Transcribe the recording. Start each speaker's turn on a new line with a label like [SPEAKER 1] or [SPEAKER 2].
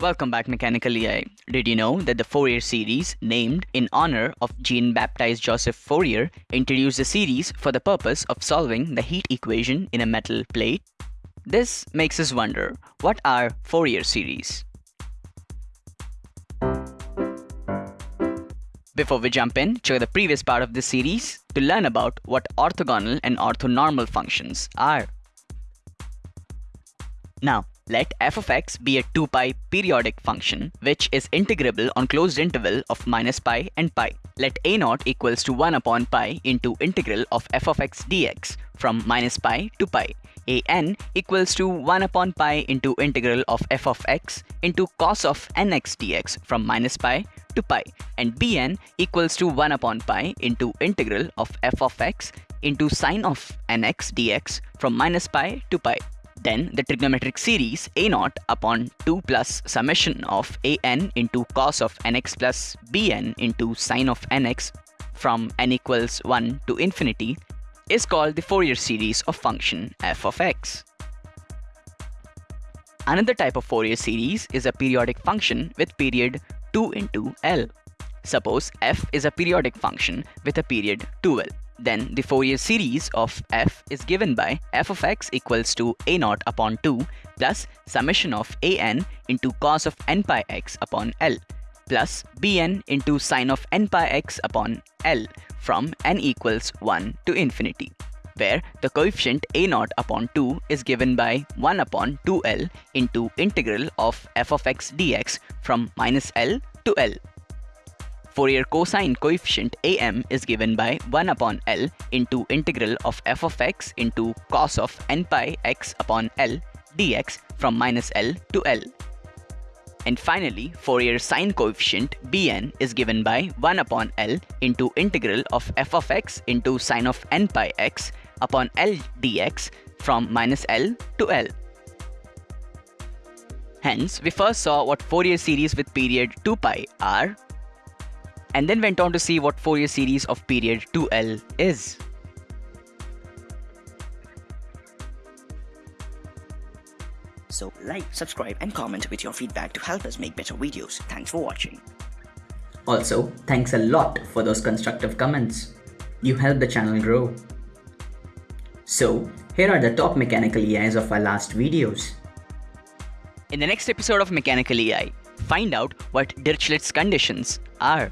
[SPEAKER 1] Welcome back, Mechanical EI. Did you know that the Fourier series, named in honor of Jean Baptiste Joseph Fourier, introduced the series for the purpose of solving the heat equation in a metal plate? This makes us wonder what are Fourier series? Before we jump in, check the previous part of this series to learn about what orthogonal and orthonormal functions are. Now, let f of x be a 2 pi periodic function which is integrable on closed interval of minus pi and pi. Let a naught equals to 1 upon pi into integral of f of x dx from minus pi to pi. a n equals to 1 upon pi into integral of f of x into cos of nx dx from minus pi to pi and bn equals to 1 upon pi into integral of f of x into sine of nx dx from minus pi to pi. Then the trigonometric series a naught upon 2 plus summation of an into cos of nx plus bn into sine of nx from n equals 1 to infinity is called the Fourier series of function f of x. Another type of Fourier series is a periodic function with period 2 into L. Suppose f is a periodic function with a period 2L. Then the Fourier series of f is given by f of x equals to a naught upon 2 plus summation of an into cos of n pi x upon L plus bn into sine of n pi x upon L from n equals 1 to infinity where the coefficient a naught upon 2 is given by 1 upon 2l into integral of f of x dx from minus l to l. Fourier cosine coefficient am is given by 1 upon L into integral of f of x into cos of n pi x upon L dx from minus L to L. And finally, Fourier sine coefficient bn is given by 1 upon L into integral of f of x into sine of n pi x upon L dx from minus L to L. Hence, we first saw what Fourier series with period 2 pi are and then went on to see what Fourier series of period 2L is.
[SPEAKER 2] So like, subscribe and comment with your feedback to help us make better videos. Thanks for watching.
[SPEAKER 3] Also, thanks a lot for those constructive comments. You help the channel grow. So, here are the top mechanical EIs of our last videos.
[SPEAKER 1] In the next episode of Mechanical EI, find out what Dirichlet's conditions are.